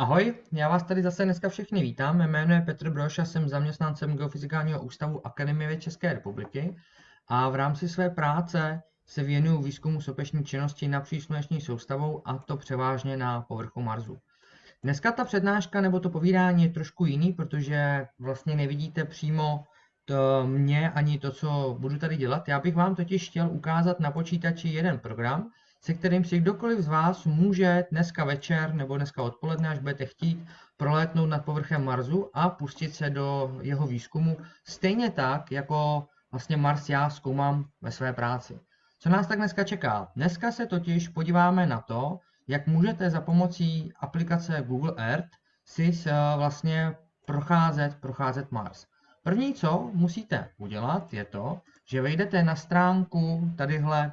Ahoj, já vás tady zase dneska všechny vítám. Mé jméno je Petr Broš a jsem zaměstnancem Geofyzikálního ústavu Akademie věd České republiky a v rámci své práce se věnuju výzkumu sopečné činnosti na přísluneční soustavou a to převážně na povrchu Marsu. Dneska ta přednáška nebo to povídání je trošku jiný, protože vlastně nevidíte přímo to mě ani to, co budu tady dělat. Já bych vám totiž chtěl ukázat na počítači jeden program, se kterým si kdokoliv z vás může dneska večer nebo dneska odpoledne, až budete chtít, prolétnout nad povrchem Marsu a pustit se do jeho výzkumu, stejně tak, jako vlastně Mars já zkoumám ve své práci. Co nás tak dneska čeká? Dneska se totiž podíváme na to, jak můžete za pomocí aplikace Google Earth si vlastně procházet, procházet Mars. První, co musíte udělat, je to, že vejdete na stránku tadyhle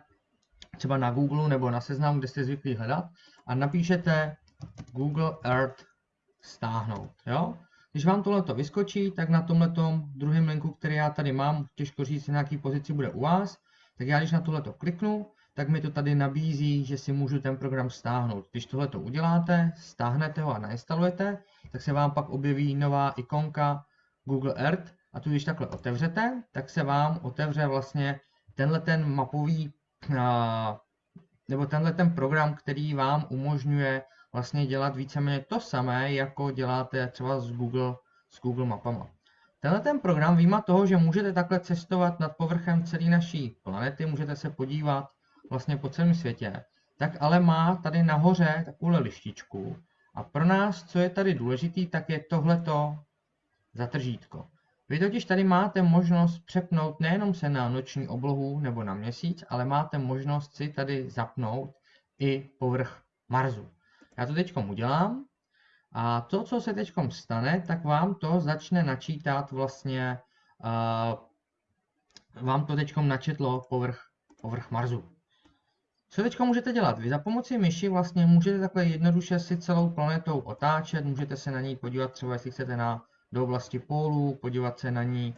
třeba na Google nebo na seznamu, kde jste zvyklí hledat a napíšete Google Earth stáhnout. Jo? Když vám tohle vyskočí, tak na tomhle druhém linku, který já tady mám, těžko říct, na jaký pozici bude u vás, tak já když na tohle kliknu, tak mi to tady nabízí, že si můžu ten program stáhnout. Když tohle uděláte, stáhnete ho a nainstalujete, tak se vám pak objeví nová ikonka Google Earth a tu když takhle otevřete, tak se vám otevře vlastně tenhle ten mapový nebo tenhle ten program, který vám umožňuje vlastně dělat víceméně to samé, jako děláte třeba s Google, s Google mapama. Tenhle ten program výjima toho, že můžete takhle cestovat nad povrchem celé naší planety, můžete se podívat vlastně po celém světě, tak ale má tady nahoře takovou lištičku. A pro nás, co je tady důležitý, tak je tohleto zatržítko. Vy totiž tady máte možnost přepnout nejenom se na noční oblohu nebo na měsíc, ale máte možnost si tady zapnout i povrch Marsu. Já to teď udělám a to, co se teď stane, tak vám to začne načítat vlastně, uh, vám to teď načetlo povrch, povrch Marsu. Co teď můžete dělat? Vy za pomoci myši vlastně můžete takhle jednoduše si celou planetou otáčet, můžete se na ní podívat třeba, jestli chcete na do oblasti pólů, podívat se na ní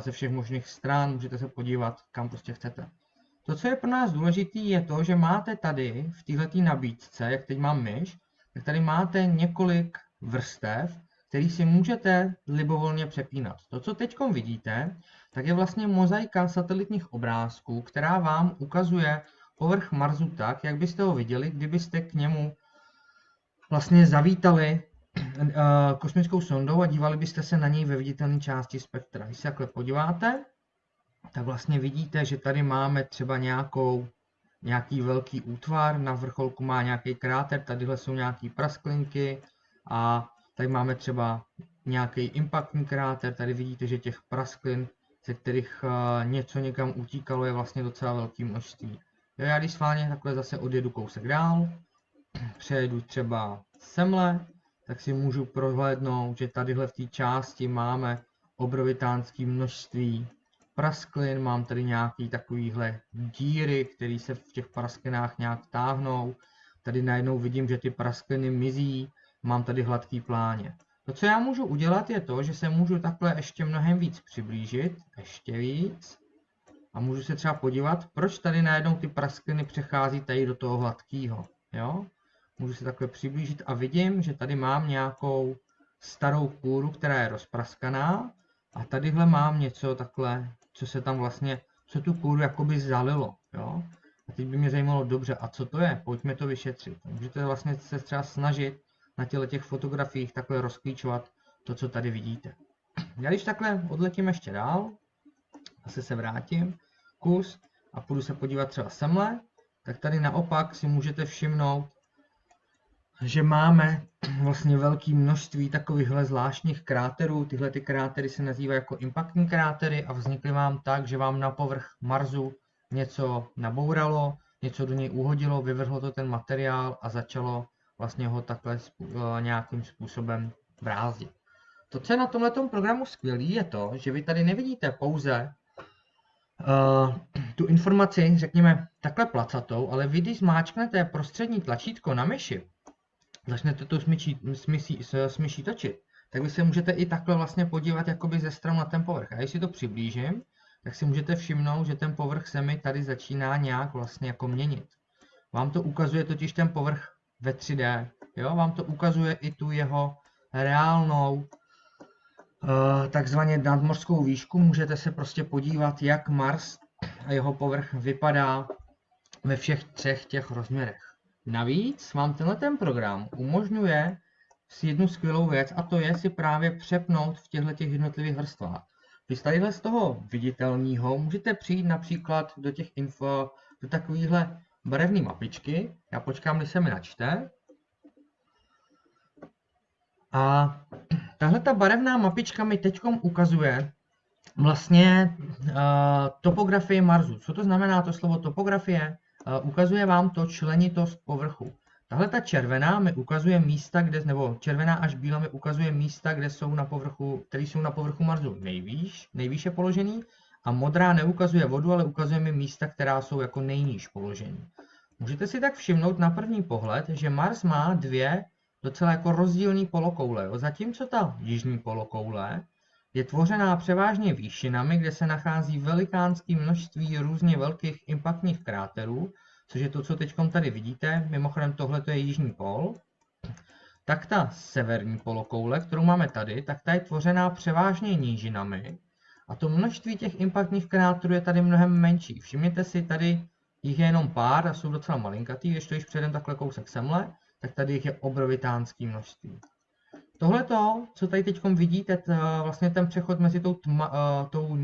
ze všech možných stran, můžete se podívat, kam prostě chcete. To, co je pro nás důležité, je to, že máte tady v této nabídce, jak teď mám myš, tak tady máte několik vrstev, který si můžete libovolně přepínat. To, co teď vidíte, tak je vlastně mozaika satelitních obrázků, která vám ukazuje povrch Marsu tak, jak byste ho viděli, kdybyste k němu vlastně zavítali kosmickou sondou a dívali byste se na něj ve viditelné části spektra. Když se takhle podíváte, tak vlastně vidíte, že tady máme třeba nějakou, nějaký velký útvar, na vrcholku má nějaký kráter, tadyhle jsou nějaké prasklinky a tady máme třeba nějaký impaktní kráter, tady vidíte, že těch prasklin, ze kterých eh, něco někam utíkalo, je vlastně docela velké množství. Já když schválně takhle zase odjedu kousek dál, přejedu třeba semle, tak si můžu prohlédnout, že tadyhle v té části máme obrovitánské množství prasklin, mám tady nějaký takovýhle díry, které se v těch prasklinách nějak táhnou. Tady najednou vidím, že ty praskliny mizí, mám tady hladký pláně. To, co já můžu udělat, je to, že se můžu takhle ještě mnohem víc přiblížit, ještě víc. A můžu se třeba podívat, proč tady najednou ty praskliny přechází tady do toho hladkého. Jo? Můžu se takhle přiblížit a vidím, že tady mám nějakou starou kůru, která je rozpraskaná a tadyhle mám něco takhle, co se tam vlastně, co tu kůru jakoby zalilo, jo. A teď by mě zajímalo, dobře, a co to je? Pojďme to vyšetřit. Můžete vlastně se třeba snažit na těle těch fotografiích takhle rozklíčovat to, co tady vidíte. Já když takhle odletím ještě dál, zase se vrátím, kus a půjdu se podívat třeba semle, tak tady naopak si můžete všimnout, že máme vlastně velké množství takovýchhle zvláštních kráterů. Tyhle ty krátery se nazývají jako impaktní krátery a vznikly vám tak, že vám na povrch Marsu něco nabouralo, něco do něj uhodilo, vyvrhlo to ten materiál a začalo vlastně ho takhle eh, nějakým způsobem brázdit. To, co je na tomhle programu skvělý, je to, že vy tady nevidíte pouze uh, tu informaci, řekněme, takhle placatou, ale vy, když zmáčknete prostřední tlačítko na myši, začnete smysí, smyší točit, tak vy se můžete i takhle vlastně podívat jakoby ze strany na ten povrch. A když si to přiblížím, tak si můžete všimnout, že ten povrch se mi tady začíná nějak vlastně jako měnit. Vám to ukazuje totiž ten povrch ve 3D. Jo, vám to ukazuje i tu jeho reálnou uh, takzvaně nadmořskou výšku. Můžete se prostě podívat, jak Mars a jeho povrch vypadá ve všech třech těch rozměrech. Navíc vám tenhle ten program umožňuje si jednu skvělou věc a to je si právě přepnout v těchto těch jednotlivých vrstvách. Vy z tadyhle z toho viditelného můžete přijít například do těch info, do takovéhle barevné mapičky. Já počkám, než se mi načte. A tahle ta barevná mapička mi teď ukazuje vlastně uh, topografii Marsu. Co to znamená to slovo topografie? Ukazuje vám to členitost povrchu. Tahle ta červená mi ukazuje místa, kde, nebo červená až bílá mi ukazuje místa, kde jsou na povrchu, které jsou na povrchu Marsu nejvýš, nejvýše položený. A modrá neukazuje vodu, ale ukazuje mi místa, která jsou jako nejníž položený. Můžete si tak všimnout na první pohled, že Mars má dvě docela jako rozdílné polokoule. Zatímco ta jižní polokoule je tvořená převážně výšinami, kde se nachází velikánské množství různě velkých impaktních kráterů, což je to, co teď tady vidíte. Mimochodem tohle je jižní pol. Tak ta severní polokoule, kterou máme tady, tak ta je tvořená převážně nížinami. A to množství těch impaktních kráterů je tady mnohem menší. Všimněte si, tady jich je jenom pár a jsou docela malinkatý, když to již předem takhle kousek semle, tak tady jich je obrovitánský množství. Tohle co tady teď vidíte, vlastně ten přechod mezi tou, tma, uh, tou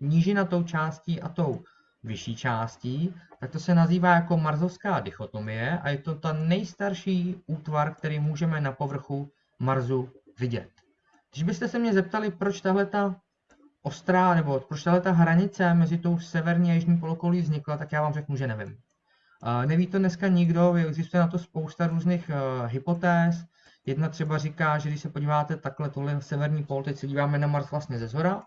nížinatou částí a tou vyšší částí, tak to se nazývá jako marzovská dichotomie a je to ta nejstarší útvar, který můžeme na povrchu Marsu vidět. Když byste se mě zeptali, proč tahle ta ostrá, nebo proč tahle ta hranice mezi tou severní a jižní polokoulí vznikla, tak já vám řeknu, že nevím. Neví to dneska nikdo, existuje na to spousta různých hypotéz. Jedna třeba říká, že když se podíváte takhle, tohle severní pol, teď se díváme na Mars vlastně ze zhora, uh,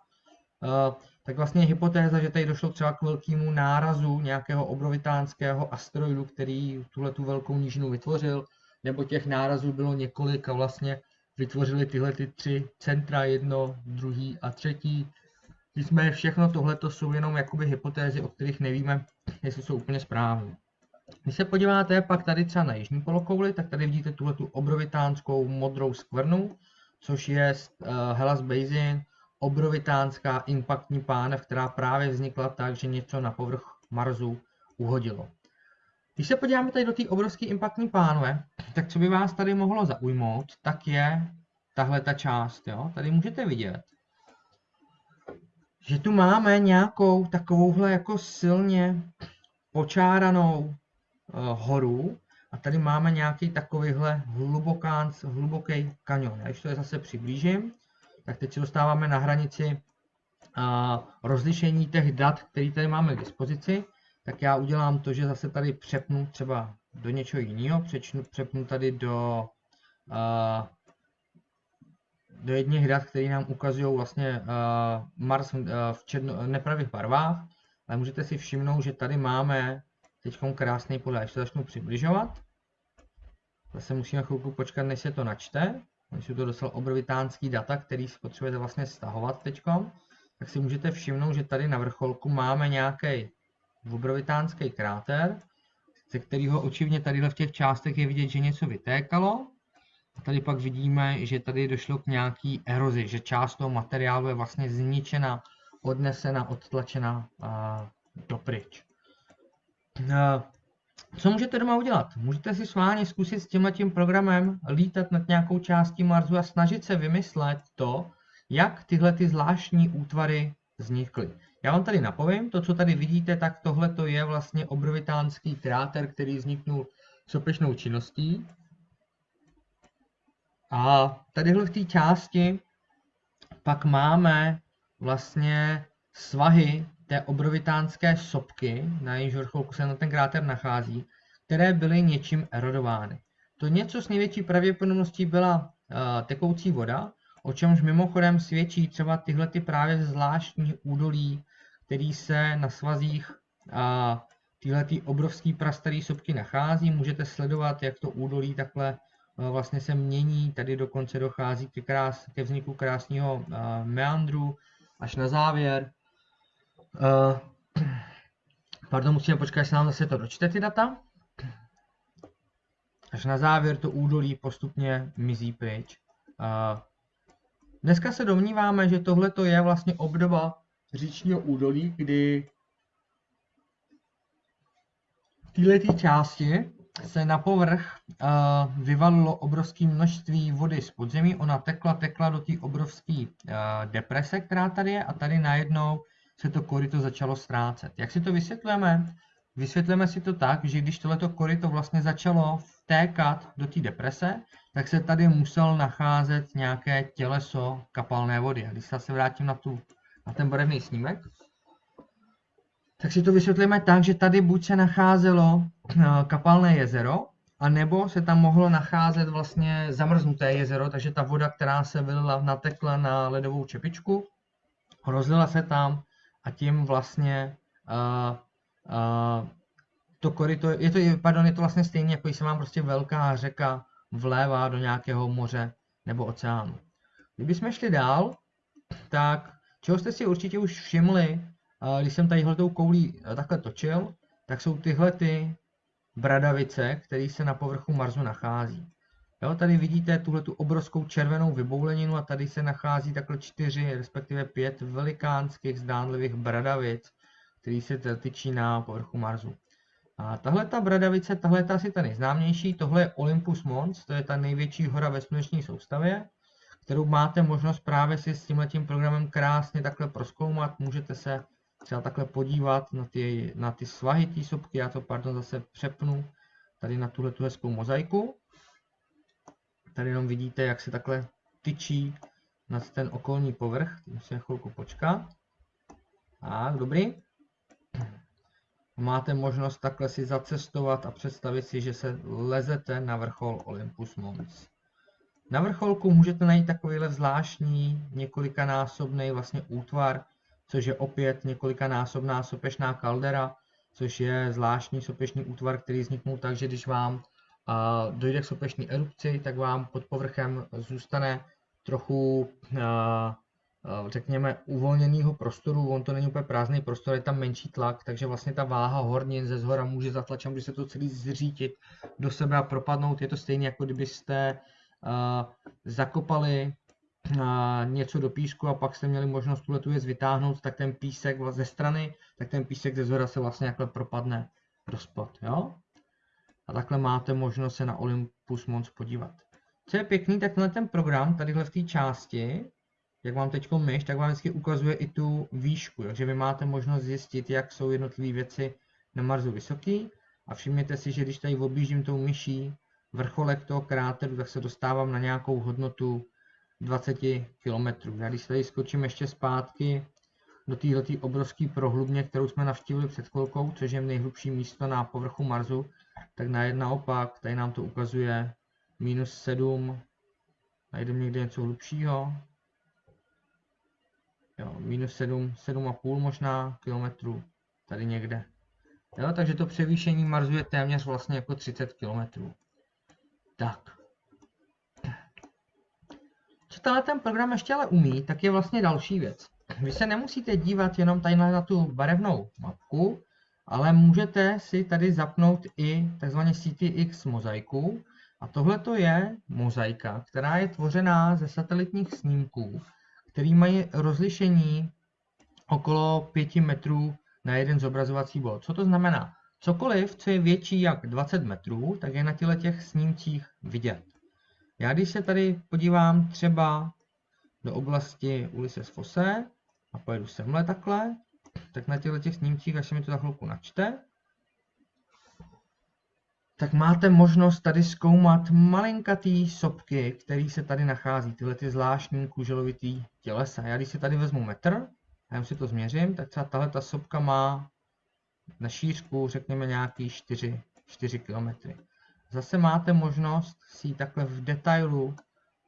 tak vlastně je hypotéza, že tady došlo třeba k velkému nárazu nějakého obrovitánského asteroidu, který tuhle tu velkou nížinu vytvořil, nebo těch nárazů bylo několik a vlastně vytvořili tyhle ty tři centra, jedno, druhý a třetí. Nicméně všechno tohle jsou jenom jakoby hypotézy, o kterých nevíme, jestli jsou úplně správné. Když se podíváte pak tady třeba na jižní polokouli, tak tady vidíte tuhle tu obrovitánskou modrou skvrnu, což je uh, Hellas Basin, obrovitánská impaktní pánev, která právě vznikla tak, že něco na povrch Marsu uhodilo. Když se podíváme tady do té obrovské impaktní pánve, tak co by vás tady mohlo zaujmout, tak je tahle ta část. Jo? Tady můžete vidět, že tu máme nějakou takovouhle jako silně počáranou Eh, horu a tady máme nějaký takovýhle hlubokán, hluboký kanion. Já když to je zase přiblížím, tak teď se dostáváme na hranici eh, rozlišení těch dat, které tady máme k dispozici, tak já udělám to, že zase tady přepnu třeba do něčeho jiného, přepnu tady do, eh, do jedných dat, které nám ukazují vlastně a, Mars v černo, nepravých barvách, ale můžete si všimnout, že tady máme Teď krásný podle, až to začnu přibližovat. Zase musíme chvilku počkat, než se to načte. Oni jsou to docela obrovitánský data, který si potřebujete vlastně stahovat teď. Tak si můžete všimnout, že tady na vrcholku máme nějaký obrovitánský kráter, ze kterého očivně tady v těch částech je vidět, že něco vytékalo. A tady pak vidíme, že tady došlo k nějaký erozi, že část toho materiálu je vlastně zničena, odnesena, odtlačena dopryč. Eh, co můžete doma udělat? Můžete si sválně zkusit s tímhle tím programem lítat nad nějakou částí Marsu a snažit se vymyslet to, jak tyhle ty zvláštní útvary vznikly. Já vám tady napovím, to, co tady vidíte, tak tohle to je vlastně obrovitánský kráter, který vzniknul sopečnou činností. A tadyhle v té části pak máme vlastně svahy té obrovitánské sopky, na jejíž vrcholku se na ten kráter nachází, které byly něčím erodovány. To něco s největší pravděpodobností byla uh, tekoucí voda, o čemž mimochodem svědčí třeba tyhle ty právě zvláštní údolí, který se na svazích a uh, tyhle ty obrovský prastarý sopky nachází. Můžete sledovat, jak to údolí takhle uh, vlastně se mění. Tady dokonce dochází ke, krás, ke vzniku krásného meandru až na závěr. Uh, pardon, musíme počkat, až se nám zase to dočte ty data. až na závěr to údolí postupně mizí pryč. Dneska se domníváme, že tohle je vlastně obdoba říčního údolí, kdy v této části se na povrch uh, vyvalilo obrovské množství vody z podzemí. Ona tekla, tekla do té obrovské uh, deprese, která tady je a tady najednou se to koryto začalo ztrácet. Jak si to vysvětlujeme? Vysvětlíme si to tak, že když tohleto koryto vlastně začalo vtékat do té deprese, tak se tady musel nacházet nějaké těleso kapalné vody. A když se vrátím na, tu, na ten barevný snímek, tak si to vysvětlíme tak, že tady buď se nacházelo eh, kapalné jezero, a nebo se tam mohlo nacházet vlastně zamrznuté jezero, takže ta voda, která se vylila, natekla na ledovou čepičku, rozlila se tam a tím vlastně uh, uh, to koryto, je to, pardon, je to vlastně stejné, jako když se vám prostě velká řeka vlévá do nějakého moře nebo oceánu. Kdybychom šli dál, tak čeho jste si určitě už všimli, když jsem tady tou koulí takhle točil, tak jsou tyhle ty bradavice, které se na povrchu Marsu nachází. Jo, tady vidíte tuhle tu obrovskou červenou vybouleninu a tady se nachází takhle čtyři, respektive pět velikánských zdánlivých bradavic, které se tyčí na povrchu Marsu. A tahle ta bradavice, tahle je asi ta nejznámější, tohle je Olympus Mons, to je ta největší hora ve sluneční soustavě, kterou máte možnost právě si s tímhletím programem krásně takhle proskoumat, můžete se třeba takhle podívat na ty, na ty svahy té sopky, já to pardon zase přepnu tady na tuhle tu hezkou mozaiku. Tady jenom vidíte, jak se takhle tyčí nad ten okolní povrch, musíme chvilku počkat. Tak, dobrý. Máte možnost takhle si zacestovat a představit si, že se lezete na vrchol Olympus Mons. Na vrcholku můžete najít takovýhle zvláštní několikanásobný vlastně útvar, což je opět několikanásobná sopečná kaldera, což je zvláštní sopečný útvar, který vzniknul tak, že když vám a, dojde k sopečné erupci, tak vám pod povrchem zůstane trochu, a, řekněme, uvolněného prostoru, on to není úplně prázdný prostor, je tam menší tlak, takže vlastně ta váha hornin ze zhora může zatlačit, může se to celý zřítit do sebe a propadnout. Je to stejné, jako kdybyste uh, zakopali něco do písku a pak jste měli možnost tuhle tu věc vytáhnout, tak ten písek ze strany, tak ten písek ze zhora se vlastně takhle propadne do spod, jo? A takhle máte možnost se na Olympus Mons podívat. Co je pěkný, tak tenhle ten program, tadyhle v té části, jak vám teď myš, tak vám vždycky ukazuje i tu výšku, takže vy máte možnost zjistit, jak jsou jednotlivé věci na Marsu vysoký. A všimněte si, že když tady objíždím tou myší vrcholek toho kráteru, tak se dostávám na nějakou hodnotu 20 km. Já když tady skočím ještě zpátky do této obrovské prohlubně, kterou jsme navštívili před chvilkou, což je nejhlubší místo na povrchu Marsu, tak na jedna opak, tady nám to ukazuje minus 7, najdeme někde něco hlubšího, jo, minus 7, 7,5 možná kilometrů, tady někde. Jo, takže to převýšení Marsu je téměř vlastně jako 30 km. Tak. Co tenhle ten program ještě ale umí, tak je vlastně další věc. Vy se nemusíte dívat jenom tady na tu barevnou mapku, ale můžete si tady zapnout i tzv. CTX mozaiku. A tohle to je mozaika, která je tvořená ze satelitních snímků, který mají rozlišení okolo 5 metrů na jeden zobrazovací bod. Co to znamená? Cokoliv, co je větší jak 20 metrů, tak je na těle těch snímcích vidět. Já když se tady podívám třeba do oblasti Ulysses Fosse a pojedu semhle takhle, tak na těchto těch snímcích, až se mi to za chvilku načte, tak máte možnost tady zkoumat malinkatý sopky, které se tady nachází, tyhle ty zvláštní kuželovitý tělesa. Já když si tady vezmu metr, a si to změřím, tak třeba tahle ta sopka má na šířku, řekněme, nějaký 4, 4 km. Zase máte možnost si ji takhle v detailu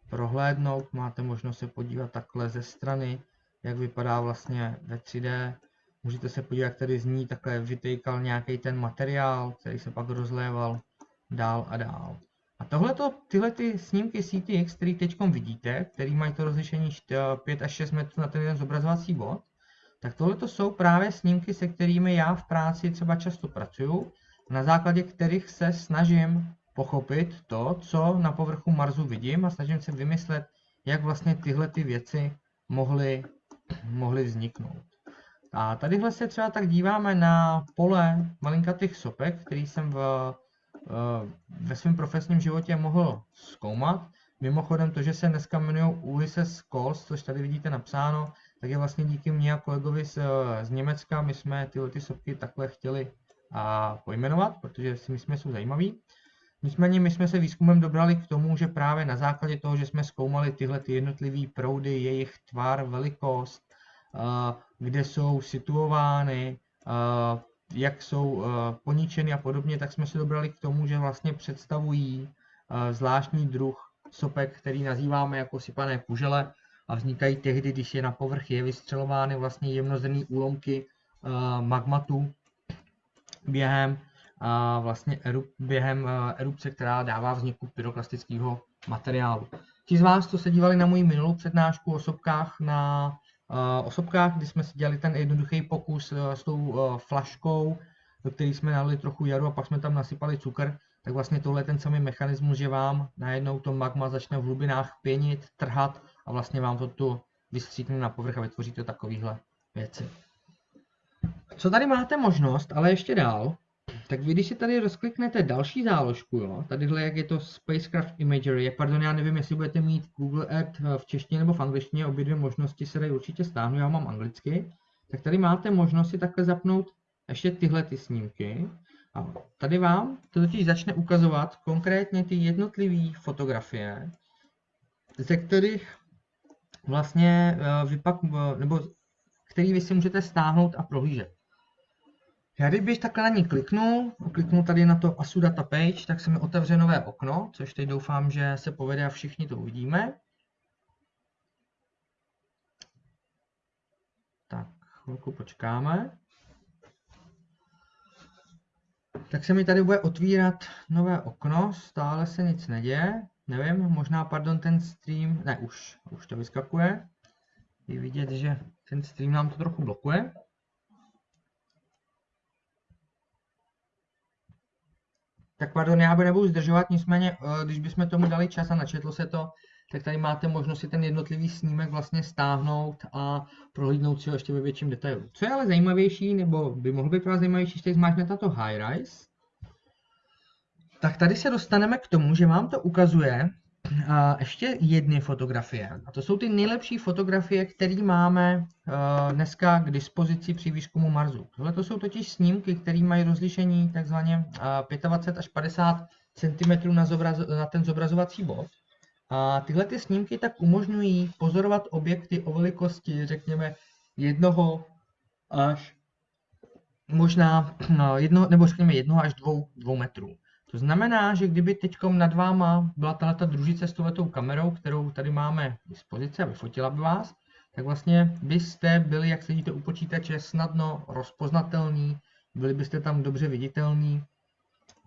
prohlédnout, máte možnost se podívat takhle ze strany, jak vypadá vlastně ve 3D. Můžete se podívat, jak tady z ní takhle vytejkal nějaký ten materiál, který se pak rozléval dál a dál. A tohleto, tyhle ty snímky CTX, které teď vidíte, který mají to rozlišení 5 až 6 metrů na ten jeden zobrazovací bod, tak tohle jsou právě snímky, se kterými já v práci třeba často pracuju, na základě kterých se snažím pochopit to, co na povrchu Marsu vidím a snažím se vymyslet, jak vlastně tyhle ty věci mohly, mohly vzniknout. A tadyhle se třeba tak díváme na pole malinkatých sopek, který jsem v, eh, ve svém profesním životě mohl zkoumat. Mimochodem to, že se dneska jmenují Ulysses Cols, což tady vidíte napsáno, tak je vlastně díky mně a kolegovi z, z Německa. My jsme tyhle ty sopky takhle chtěli a pojmenovat, protože si myslíme, jsou zajímavý. Nicméně my jsme se výzkumem dobrali k tomu, že právě na základě toho, že jsme zkoumali tyhle ty jednotlivé proudy, jejich tvar, velikost, kde jsou situovány, jak jsou poničeny a podobně, tak jsme se dobrali k tomu, že vlastně představují zvláštní druh sopek, který nazýváme jako sypané kužele a vznikají tehdy, když je na povrch vystřelovány vlastně jemnozrnné úlomky magmatu během vlastně erup, během erupce, která dává vzniku pyroklastického materiálu. Ti z vás, co se dívali na moji minulou přednášku o sopkách na osobkách, kdy jsme si dělali ten jednoduchý pokus eh, s tou eh, flaškou, do které jsme nalili trochu jaru a pak jsme tam nasypali cukr, tak vlastně tohle je ten samý mechanismus, že vám najednou to magma začne v hlubinách pěnit, trhat a vlastně vám to tu vystříkne na povrch a vytvoří to takovéhle věci. Co tady máte možnost, ale ještě dál, tak vy, když si tady rozkliknete další záložku, jo, tadyhle jak je to Spacecraft Imagery, pardon, já nevím, jestli budete mít Google Earth v češtině nebo v angličtině, obě dvě možnosti se dají určitě stáhnout, já mám anglicky, tak tady máte možnost si takhle zapnout ještě tyhle ty snímky. A tady vám to totiž začne ukazovat konkrétně ty jednotlivé fotografie, ze kterých vlastně eh, vypak, nebo který vy si můžete stáhnout a prohlížet. Já kdybych takhle na ní kliknul, kliknu tady na to ASU Data Page, tak se mi otevře nové okno, což teď doufám, že se povede a všichni to uvidíme. Tak, chvilku počkáme. Tak se mi tady bude otvírat nové okno, stále se nic neděje. Nevím, možná, pardon, ten stream, ne, už, už to vyskakuje. Je vidět, že ten stream nám to trochu blokuje. Tak pardon, já nebudu zdržovat, nicméně, eh, když bychom tomu dali čas a načetlo se to, tak tady máte možnost si ten jednotlivý snímek vlastně stáhnout a prohlídnout si ho ještě ve větším detailu. Co je ale zajímavější, nebo by mohlo být pro vás zajímavější, když zmáčknete to high rise, tak tady se dostaneme k tomu, že vám to ukazuje a ještě jedny fotografie. A to jsou ty nejlepší fotografie, které máme uh, dneska k dispozici při výzkumu Marsu. Tohle to jsou totiž snímky, které mají rozlišení takzvaně uh, 25 až 50 cm na, zobraz, na ten zobrazovací bod. A tyhle ty snímky tak umožňují pozorovat objekty o velikosti, řekněme, jednoho až možná no, jedno, nebo řekněme jednoho až dvou, dvou metrů. To znamená, že kdyby teď nad váma byla tato družice s touhletou kamerou, kterou tady máme k dispozici a vyfotila by vás, tak vlastně byste byli, jak sedíte u počítače, snadno rozpoznatelní, byli byste tam dobře viditelní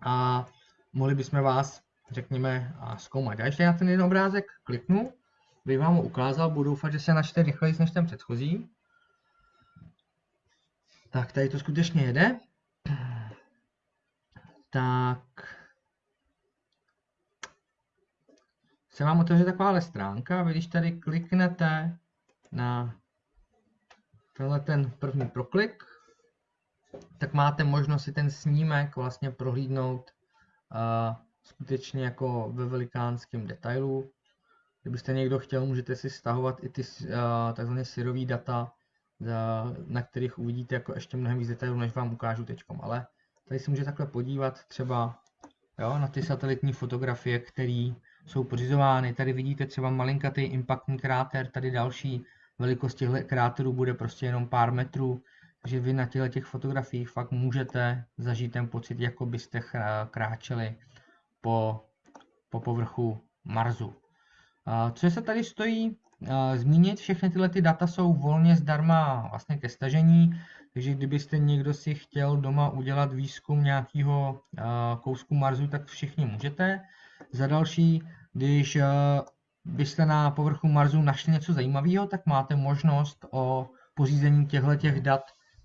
a mohli bychom vás, řekněme, zkoumat. Já ještě na ten jeden obrázek kliknu, bych vám ho ukázal, budu doufat, že se načte rychleji než ten předchozí. Tak tady to skutečně jede. Tak se vám otevře takováhle stránka. Vy když tady kliknete na tenhle ten první proklik, tak máte možnost si ten snímek vlastně prohlídnout uh, skutečně jako ve velikánském detailu. Kdybyste někdo chtěl, můžete si stahovat i ty uh, takzvané syrový data, na kterých uvidíte jako ještě mnohem víc detailů, než vám ukážu teď. Ale tady si můžete takhle podívat třeba jo, na ty satelitní fotografie, které jsou pořizovány. Tady vidíte třeba malinkatý impaktní kráter, tady další velikost těchto kráterů bude prostě jenom pár metrů, takže vy na těchto těch fotografiích fakt můžete zažít ten pocit, jako byste kráčeli po, po povrchu Marsu. Co se tady stojí zmínit, všechny tyhle ty data jsou volně zdarma vlastně ke stažení, takže kdybyste někdo si chtěl doma udělat výzkum nějakého kousku Marsu, tak všichni můžete. Za další, když byste na povrchu Marsu našli něco zajímavého, tak máte možnost o pořízení těchto těch dat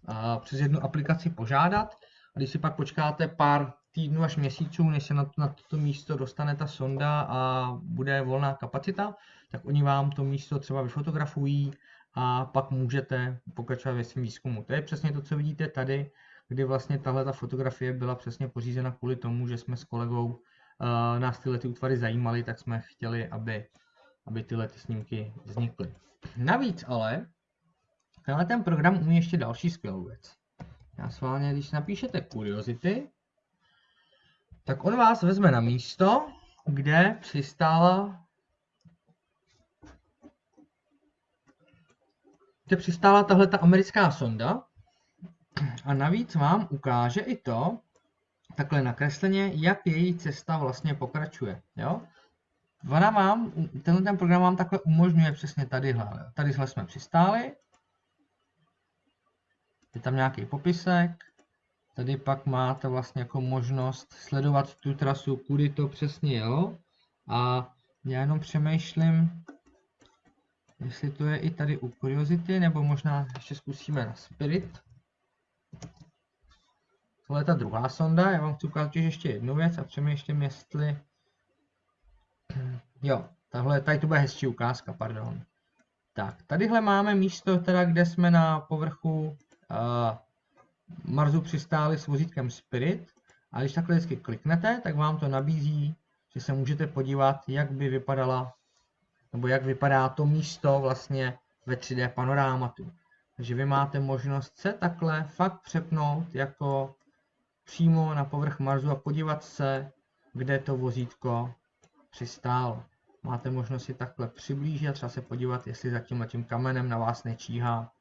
uh, přes jednu aplikaci požádat. A když si pak počkáte pár týdnů až měsíců, než se na, na toto místo dostane ta sonda a bude volná kapacita, tak oni vám to místo třeba vyfotografují a pak můžete pokračovat ve svém výzkumu. To je přesně to, co vidíte tady, kdy vlastně tahle ta fotografie byla přesně pořízena kvůli tomu, že jsme s kolegou nás tyhle ty útvary zajímaly, tak jsme chtěli, aby, aby tyhle ty snímky vznikly. Navíc ale, tenhle ten program umí ještě další skvělou věc. Já sválně, když napíšete Curiosity, tak on vás vezme na místo, kde přistála kde přistála tahle ta americká sonda a navíc vám ukáže i to, takhle nakresleně, jak její cesta vlastně pokračuje. Jo? Ona vám, tenhle ten program vám takhle umožňuje přesně tadyhle. Tadyhle jsme přistáli. Je tam nějaký popisek. Tady pak máte vlastně jako možnost sledovat tu trasu, kudy to přesně jelo. A já jenom přemýšlím, jestli to je i tady u Curiosity, nebo možná ještě zkusíme na Spirit. Tohle je ta druhá sonda, já vám chci ukázat ještě jednu věc a přemýšlím, jestli... Jo, tahle, tady to bude hezčí ukázka, pardon. Tak, tadyhle máme místo, teda, kde jsme na povrchu uh, Marsu přistáli s vozítkem Spirit. A když takhle vždycky kliknete, tak vám to nabízí, že se můžete podívat, jak by vypadala, nebo jak vypadá to místo vlastně ve 3D panorámatu. Takže vy máte možnost se takhle fakt přepnout jako přímo na povrch Marsu a podívat se, kde to vozítko přistálo. Máte možnost si takhle přiblížit a třeba se podívat, jestli za tímhle tím kamenem na vás nečíhá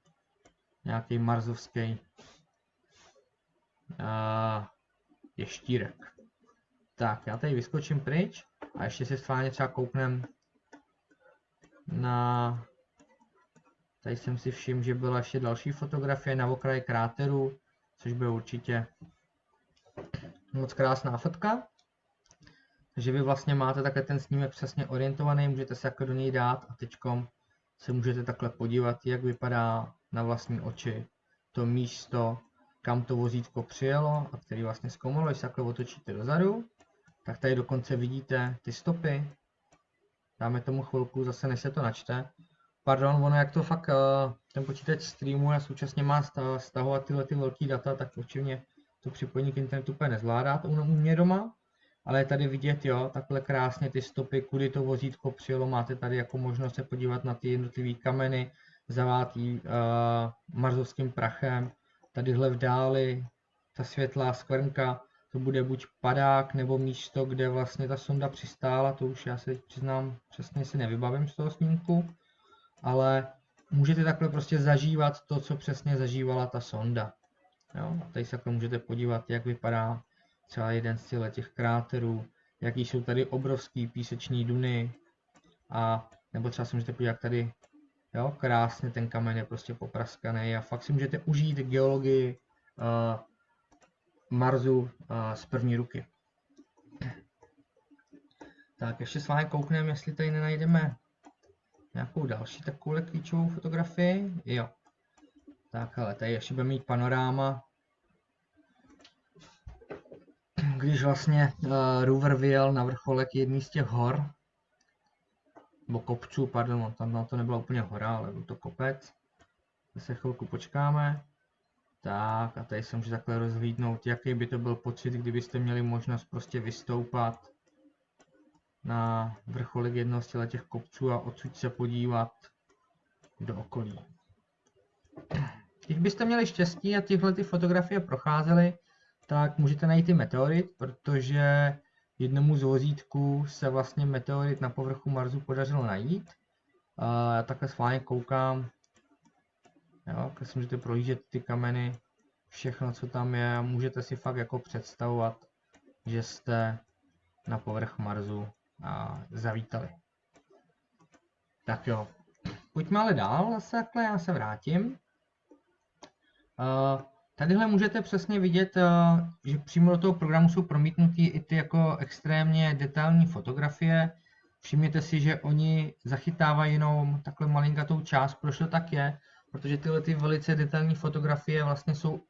nějaký marzovský uh, ještírek. Tak, já tady vyskočím pryč a ještě si schválně třeba kouknem na... Tady jsem si všiml, že byla ještě další fotografie na okraji kráteru, což by určitě moc krásná fotka. Takže vy vlastně máte takhle ten snímek přesně orientovaný, můžete se jako do něj dát a teďkom se můžete takhle podívat, jak vypadá na vlastní oči to místo, kam to vozítko přijelo a který vlastně zkoumalo, když se takhle otočíte dozadu, tak tady dokonce vidíte ty stopy. Dáme tomu chvilku, zase než se to načte. Pardon, ono jak to fakt ten počítač streamuje a současně má stahovat tyhle ty velký data, tak určitě to připojení k internetu úplně nezvládá to u mě doma. Ale je tady vidět, jo, takhle krásně ty stopy, kudy to vozítko přijelo, máte tady jako možnost se podívat na ty jednotlivé kameny, zavátý uh, marzovským prachem, tadyhle v dáli ta světlá skvrnka, to bude buď padák nebo místo, kde vlastně ta sonda přistála, to už já se přiznám přesně si nevybavím z toho snímku, ale můžete takhle prostě zažívat to, co přesně zažívala ta sonda. Jo? A tady se takhle můžete podívat, jak vypadá třeba jeden z těch kráterů, jaký jsou tady obrovský píseční duny a nebo třeba si můžete podívat, tady Jo, krásně ten kamen je prostě popraskaný a fakt si můžete užít geologii uh, Marsu uh, z první ruky. Tak ještě s vámi koukneme, jestli tady nenajdeme nějakou další takovou klíčovou fotografii. Jo. Tak ale tady ještě budeme mít panoráma. Když vlastně uh, rover vyjel na vrcholek jedný z těch hor, nebo kopců, pardon, tam na to nebyla úplně hora, ale byl to kopec. Zase chvilku počkáme. Tak a tady se může takhle rozhlídnout, jaký by to byl pocit, kdybyste měli možnost prostě vystoupat na vrcholek jednoho z těch kopců a odsud se podívat do okolí. Když byste měli štěstí a tyhle ty fotografie procházely, tak můžete najít i meteorit, protože jednomu z vozítků se vlastně meteorit na povrchu Marsu podařilo najít. A já takhle schválně koukám, jo, když si můžete prohlížet ty kameny, všechno, co tam je, můžete si fakt jako představovat, že jste na povrch Marsu a zavítali. Tak jo, pojďme ale dál zase takhle, já se vrátím. Uh, Tadyhle můžete přesně vidět, eh, že přímo do toho programu jsou promítnuty i ty jako extrémně detailní fotografie. Všimněte si, že oni zachytávají jenom takhle malinkatou část, proč to tak je, protože tyhle ty velice detailní fotografie vlastně jsou uh,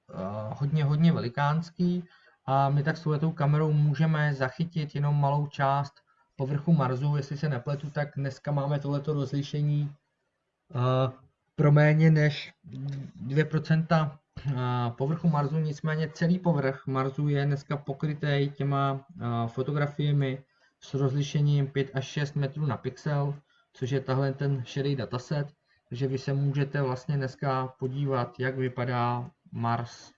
hodně, hodně velikánský a my tak s touhletou kamerou můžeme zachytit jenom malou část povrchu Marsu, jestli se nepletu, tak dneska máme tohleto rozlišení pro méně než 2% povrchu Marsu, nicméně celý povrch Marsu je dneska pokrytý těma fotografiemi s rozlišením 5 až 6 metrů na pixel, což je tahle ten šedý dataset, takže vy se můžete vlastně dneska podívat, jak vypadá Mars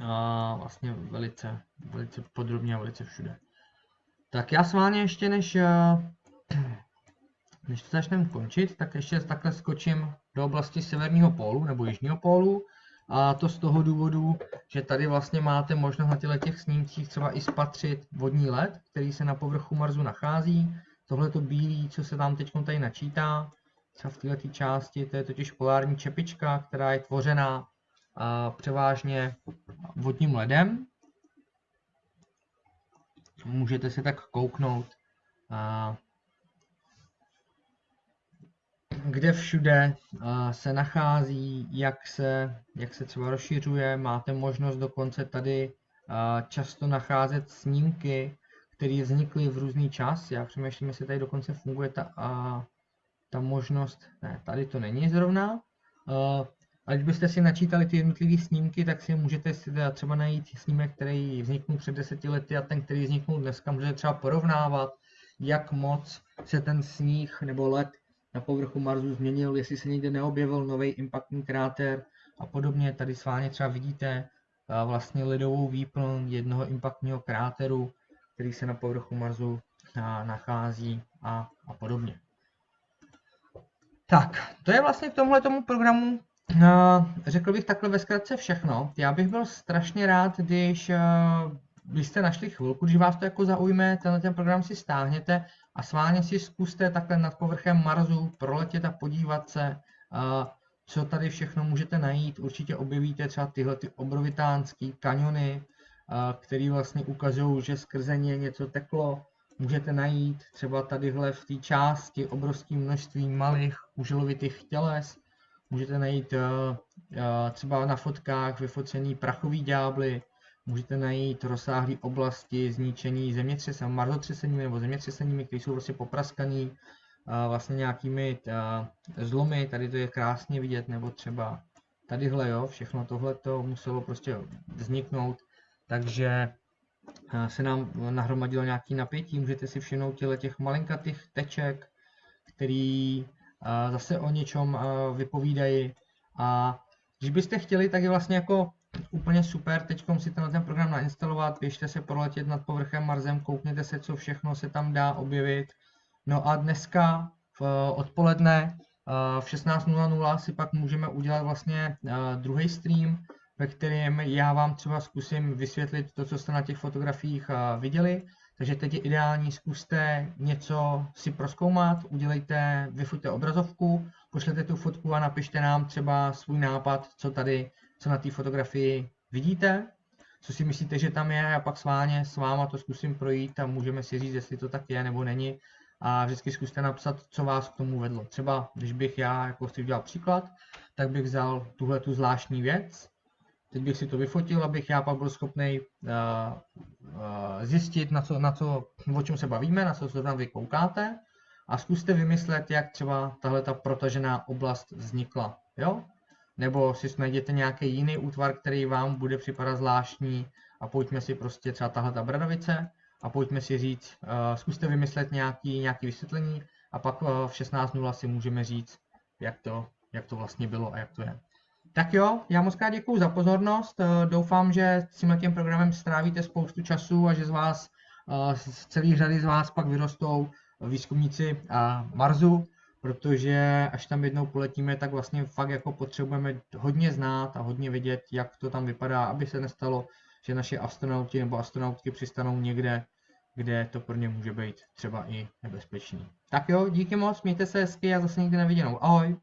a vlastně velice, velice podrobně a velice všude. Tak já s vámi ještě než, než to začneme končit, tak ještě takhle skočím do oblasti severního pólu nebo jižního pólu. A to z toho důvodu, že tady vlastně máte možnost na těch snímcích třeba i spatřit vodní led, který se na povrchu Marsu nachází. Tohle to bílý, co se tam teď tady načítá, třeba v této části, to je totiž polární čepička, která je tvořená a převážně vodním ledem. Můžete si tak kouknout kde všude se nachází, jak se, jak se třeba rozšiřuje. Máte možnost dokonce tady často nacházet snímky, které vznikly v různý čas. Já přemýšlím, jestli tady dokonce funguje ta, a, ta možnost, ne, tady to není zrovna. A když byste si načítali ty jednotlivé snímky, tak si můžete si třeba najít snímek, který vzniknul před deseti lety a ten, který vzniknul dneska, můžete třeba porovnávat, jak moc se ten sníh nebo led na povrchu Marsu změnil, jestli se někde neobjevil nový impaktní kráter a podobně. Tady s vámi třeba vidíte vlastně ledovou výplň jednoho impaktního kráteru, který se na povrchu Marsu nachází a, a podobně. Tak, to je vlastně k tomuhle tomu programu, řekl bych takhle ve zkratce všechno. Já bych byl strašně rád, když byste našli chvilku, když vás to jako zaujme, tenhle ten program si stáhněte a sváně si zkuste takhle nad povrchem Marsu proletět a podívat se, co tady všechno můžete najít. Určitě objevíte třeba tyhle ty obrovitánské kaniony, které vlastně ukazují, že skrze ně něco teklo. Můžete najít třeba tadyhle v té části obrovské množství malých uželovitých těles. Můžete najít třeba na fotkách vyfocený prachový ďábly, můžete najít rozsáhlé oblasti zničení zemětřesem, marzotřeseními nebo zemětřeseními, které jsou prostě popraskaný vlastně nějakými zlomy, tady to je krásně vidět, nebo třeba tadyhle, jo, všechno tohle to muselo prostě vzniknout, takže se nám nahromadilo nějaký napětí, můžete si všimnout těle těch malinkatých teček, který zase o něčem vypovídají. A když byste chtěli, tak je vlastně jako úplně super, teď si tenhle ten program nainstalovat, běžte se proletět nad povrchem Marsem, koukněte se, co všechno se tam dá objevit. No a dneska v odpoledne v 16.00 si pak můžeme udělat vlastně druhý stream, ve kterém já vám třeba zkusím vysvětlit to, co jste na těch fotografiích viděli. Takže teď je ideální, zkuste něco si proskoumat, udělejte, vyfoťte obrazovku, pošlete tu fotku a napište nám třeba svůj nápad, co tady co na té fotografii vidíte, co si myslíte, že tam je a pak sváně s váma to zkusím projít a můžeme si říct, jestli to tak je nebo není a vždycky zkuste napsat, co vás k tomu vedlo. Třeba, když bych já jako si udělal příklad, tak bych vzal tuhle tu zvláštní věc, teď bych si to vyfotil, abych já pak byl schopný uh, uh, zjistit, na co, na co, o čem se bavíme, na co zrovna vy koukáte a zkuste vymyslet, jak třeba tahle ta protažená oblast vznikla. Jo? Nebo si najděte nějaký jiný útvar, který vám bude připadat zvláštní a pojďme si prostě třeba tahle ta bradavice a pojďme si říct, uh, zkuste vymyslet nějaký, nějaký vysvětlení a pak uh, v 16.0 si můžeme říct, jak to, jak to vlastně bylo a jak to je. Tak jo, já moc krát děkuji za pozornost. Uh, doufám, že s tím programem strávíte spoustu času a že z vás, z celé řady z vás pak vyrostou výzkumníci Marsu protože až tam jednou poletíme, tak vlastně fakt jako potřebujeme hodně znát a hodně vědět, jak to tam vypadá, aby se nestalo, že naše astronauti nebo astronautky přistanou někde, kde to pro ně může být třeba i nebezpečný. Tak jo, díky moc, mějte se hezky a zase někdy neviděnou. Ahoj!